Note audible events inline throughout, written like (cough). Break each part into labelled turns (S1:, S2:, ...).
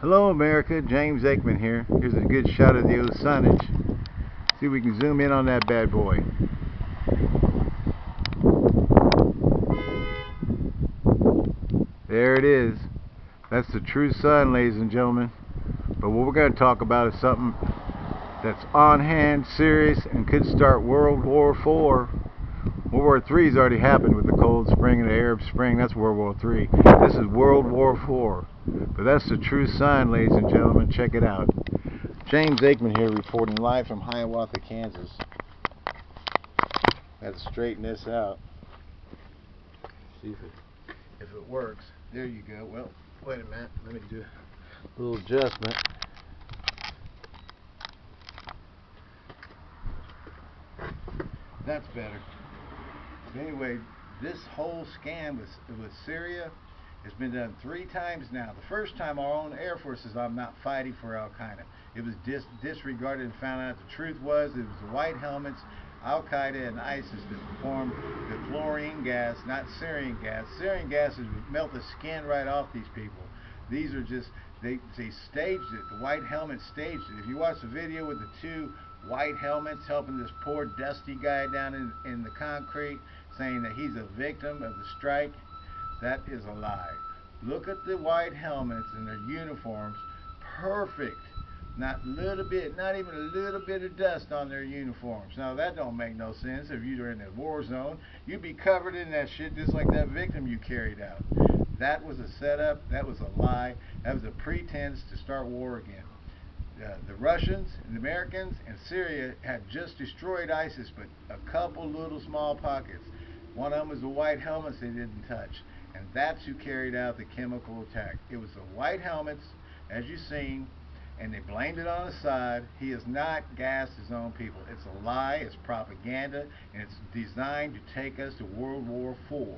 S1: Hello America, James Aikman here. Here's a good shot of the Osage. See if we can zoom in on that bad boy. There it is. That's the true sun, ladies and gentlemen. But what we're going to talk about is something that's on hand, serious, and could start World War IV. World War III has already happened with the Cold Spring and the Arab Spring. That's World War III. This is World War IV. But that's the true sign, ladies and gentlemen. Check it out. James Aikman here reporting live from Hiawatha, Kansas. Got to straighten this out. See if it, if it works. There you go. Well, wait a minute. Let me do a little adjustment. That's better. Anyway, this whole scam with, with Syria has been done three times now. The first time our own Air Force says, I'm not fighting for Al Qaeda. It was dis disregarded and found out the truth was it was the white helmets, Al Qaeda and ISIS that performed the chlorine gas, not sarin gas. Sarin gas would melt the skin right off these people. These are just, they, they staged it. The white helmets staged it. If you watch the video with the two white helmets helping this poor dusty guy down in, in the concrete saying that he's a victim of the strike, that is a lie. Look at the white helmets and their uniforms. Perfect. Not little bit, not even a little bit of dust on their uniforms. Now that don't make no sense. If you were in a war zone, you'd be covered in that shit just like that victim you carried out. That was a setup. That was a lie. That was a pretense to start war again. Uh, the Russians and the Americans and Syria had just destroyed ISIS, but a couple little small pockets. One of them was the white helmets they didn't touch. And that's who carried out the chemical attack. It was the white helmets, as you've seen, and they blamed it on Assad. He has not gassed his own people. It's a lie, it's propaganda, and it's designed to take us to World War IV.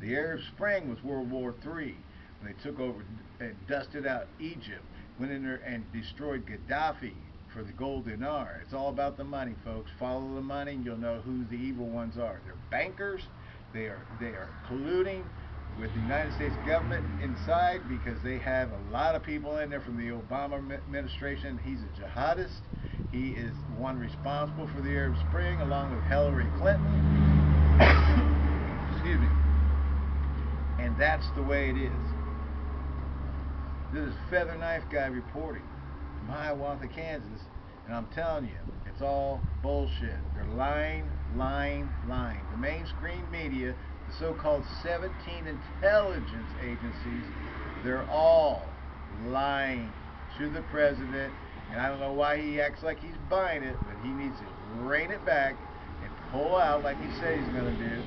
S1: The Arab Spring was World War III, when they took over and dusted out Egypt, went in there and destroyed Gaddafi for the gold dinar. It's all about the money, folks. Follow the money and you'll know who the evil ones are. They're bankers, they are, they are colluding with the United States government inside because they have a lot of people in there from the Obama administration. He's a jihadist. He is one responsible for the Arab Spring along with Hillary Clinton. (coughs) Excuse me. And that's the way it is. This is Feather Knife Guy reporting from Hiawatha, Kansas. And I'm telling you, it's all bullshit. They're lying, lying, lying. The mainstream media, the so-called 17 intelligence agencies, they're all lying to the president. And I don't know why he acts like he's buying it, but he needs to rein it back and pull out like he said he's going to do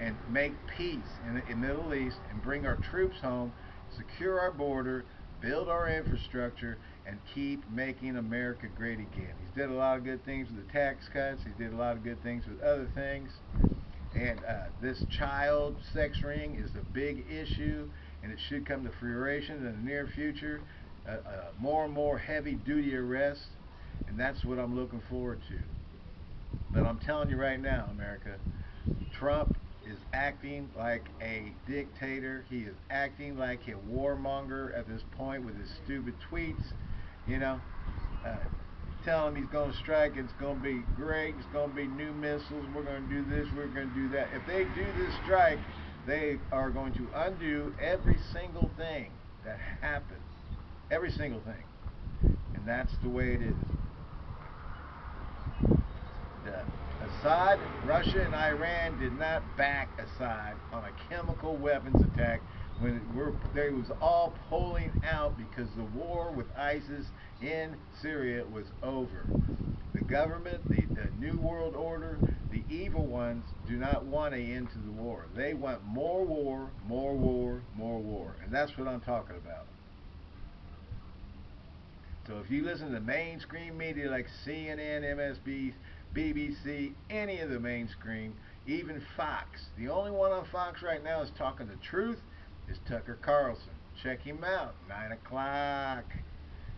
S1: and make peace in the, in Middle East and bring our troops home, secure our border, build our infrastructure, and keep making America great again. He's did a lot of good things with the tax cuts. He did a lot of good things with other things. And uh, this child sex ring is a big issue, and it should come to fruition in the near future. Uh, uh, more and more heavy-duty arrests, and that's what I'm looking forward to. But I'm telling you right now, America, Trump is acting like a dictator. He is acting like a warmonger at this point with his stupid tweets. You know, uh, telling him he's going to strike, and it's going to be great, it's going to be new missiles, we're going to do this, we're going to do that. If they do this strike, they are going to undo every single thing that happened. Every single thing. And that's the way it is. The Assad, Russia, and Iran did not back Assad on a chemical weapons attack when they was all pulling out because the war with ISIS in Syria was over. The government, the, the New World Order, the evil ones do not want an end to the war. They want more war, more war, more war. And that's what I'm talking about. So if you listen to mainstream media like CNN, MSB, BBC, any of the mainstream, even Fox, the only one on Fox right now is talking the truth is Tucker Carlson. Check him out, 9 o'clock.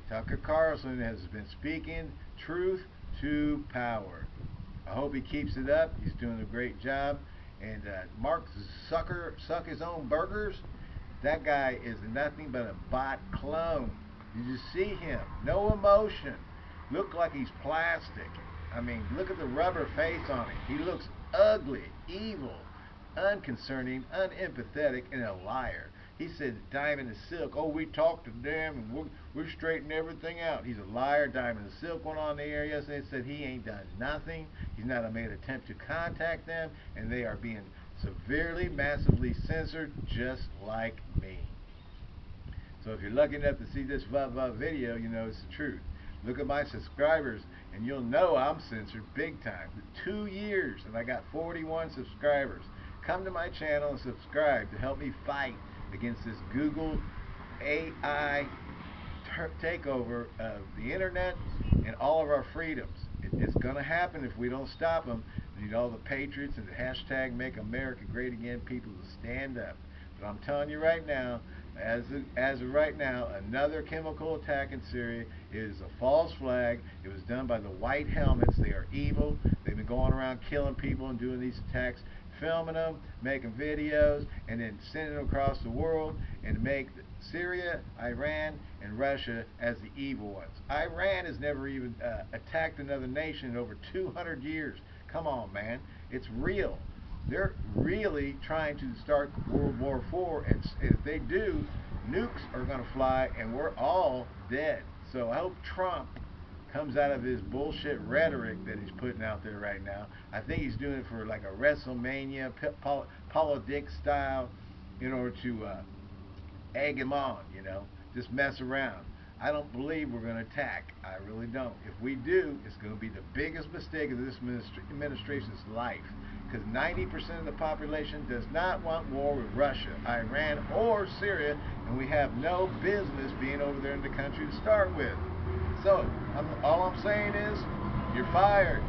S1: Tucker Carlson has been speaking truth to power. I hope he keeps it up. He's doing a great job. And uh, Mark Zucker suck his own burgers. That guy is nothing but a bot clone. You just see him, no emotion. Look like he's plastic. I mean, look at the rubber face on him. He looks ugly, evil, unconcerning, unempathetic, and a liar. He said Diamond and Silk, oh, we talked to them and we're, we're straightening everything out. He's a liar. Diamond and Silk went on the air yesterday and said he ain't done nothing. He's not made an attempt to contact them, and they are being severely, massively censored just like me. So if you're lucky enough to see this video, you know it's the truth. Look at my subscribers, and you'll know I'm censored big time. Two years, and I got 41 subscribers. Come to my channel and subscribe to help me fight against this Google AI takeover of the internet and all of our freedoms. It, it's going to happen if we don't stop them. We need all the patriots and the hashtag Make America Great Again people to stand up. But I'm telling you right now, as of, as of right now, another chemical attack in Syria is a false flag. It was done by the white helmets. They are evil. They've been going around killing people and doing these attacks filming them, making videos, and then sending them across the world and make Syria, Iran, and Russia as the evil ones. Iran has never even uh, attacked another nation in over 200 years. Come on, man. It's real. They're really trying to start World War IV, and if they do, nukes are going to fly, and we're all dead. So I hope Trump comes out of his bullshit rhetoric that he's putting out there right now. I think he's doing it for like a WrestleMania, Paul Dick style, in order to uh, egg him on, you know, just mess around. I don't believe we're going to attack. I really don't. If we do, it's going to be the biggest mistake of this administration's life. Because 90% of the population does not want war with Russia, Iran, or Syria, and we have no business being over there in the country to start with. So, I'm, all I'm saying is, you're fired.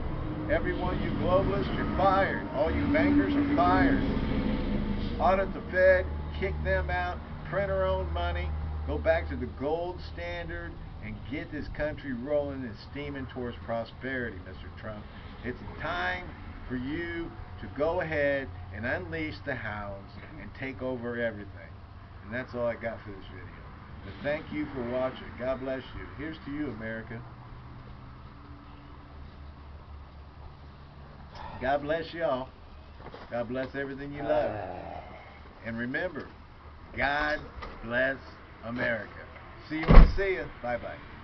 S1: Everyone, you globalists, you're fired. All you bankers are fired. Audit the Fed, kick them out, print our own money, go back to the gold standard, and get this country rolling and steaming towards prosperity, Mr. Trump. It's time for you to go ahead and unleash the hounds and take over everything. And that's all I got for this video. But thank you for watching. God bless you. Here's to you, America. God bless y'all. God bless everything you love. (sighs) And remember, God bless America. See you when I see you. Bye-bye.